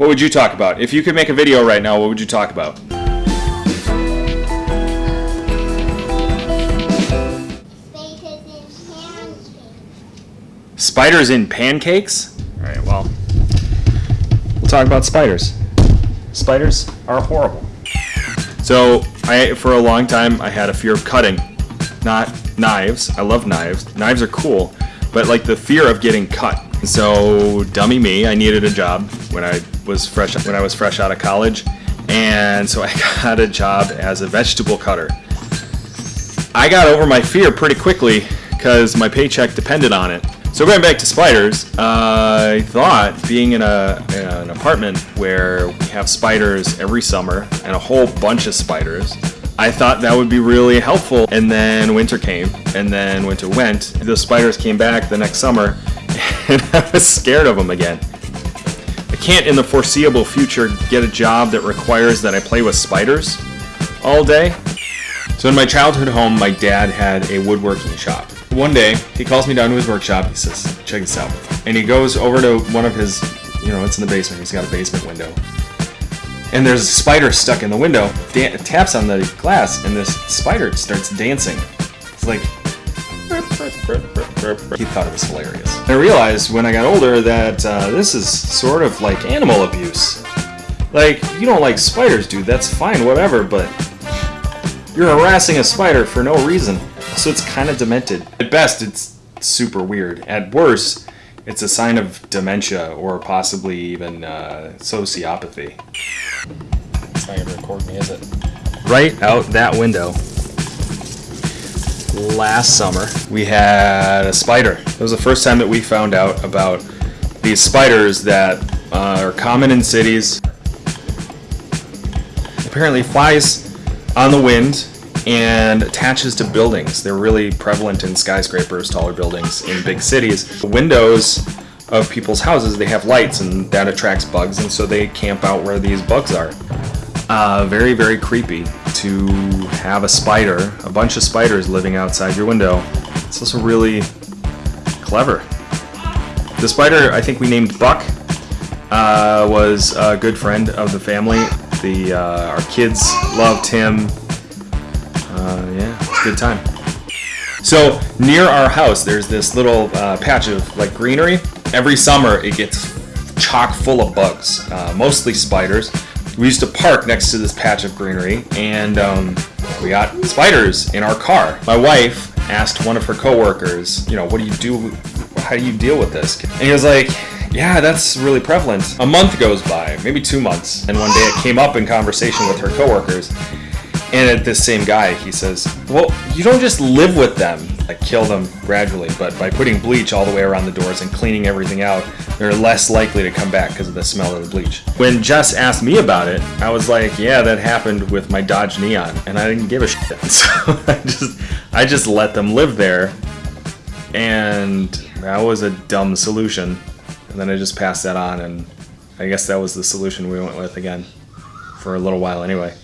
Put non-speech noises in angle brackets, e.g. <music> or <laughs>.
what would you talk about? If you could make a video right now, what would you talk about? Spiders in pancakes? All right, well, we'll talk about spiders. Spiders are horrible. So, I for a long time I had a fear of cutting, not knives. I love knives. Knives are cool, but like the fear of getting cut. So, dummy me, I needed a job when I was fresh when I was fresh out of college, and so I <laughs> got a job as a vegetable cutter. I got over my fear pretty quickly because my paycheck depended on it. So going back to spiders, uh, I thought being in, a, in an apartment where we have spiders every summer and a whole bunch of spiders, I thought that would be really helpful. And then winter came, and then winter went. The spiders came back the next summer, and <laughs> I was scared of them again. I can't in the foreseeable future get a job that requires that I play with spiders all day. So in my childhood home, my dad had a woodworking shop. One day, he calls me down to his workshop. He says, check this out. And he goes over to one of his, you know, it's in the basement. He's got a basement window. And there's a spider stuck in the window. Taps on the glass, and this spider starts dancing. It's like, he thought it was hilarious. I realized when I got older that uh, this is sort of like animal abuse. Like, you don't like spiders, dude, that's fine, whatever, but you're harassing a spider for no reason. So it's kind of demented. At best, it's super weird. At worst, it's a sign of dementia or possibly even uh, sociopathy. It's not gonna record me, is it? Right out that window. Last summer, we had a spider. It was the first time that we found out about these spiders that uh, are common in cities. Apparently, flies on the wind and attaches to buildings. They're really prevalent in skyscrapers, taller buildings in big cities. The windows of people's houses, they have lights and that attracts bugs and so they camp out where these bugs are. Uh, very, very creepy to have a spider, a bunch of spiders living outside your window. It's also really clever. The spider I think we named Buck uh, was a good friend of the family. The uh, Our kids loved him uh, yeah, it's a good time. So near our house, there's this little uh, patch of like greenery. Every summer, it gets chock full of bugs, uh, mostly spiders. We used to park next to this patch of greenery, and um, we got spiders in our car. My wife asked one of her coworkers, you know, what do you do? How do you deal with this? And he was like, yeah, that's really prevalent. A month goes by, maybe two months, and one day it came up in conversation with her coworkers, and at this same guy, he says, Well, you don't just live with them, kill them gradually, but by putting bleach all the way around the doors and cleaning everything out, they're less likely to come back because of the smell of the bleach. When Jess asked me about it, I was like, Yeah, that happened with my Dodge Neon, and I didn't give a shit. <laughs> So I just, I just let them live there, and that was a dumb solution. And then I just passed that on, and I guess that was the solution we went with again for a little while anyway.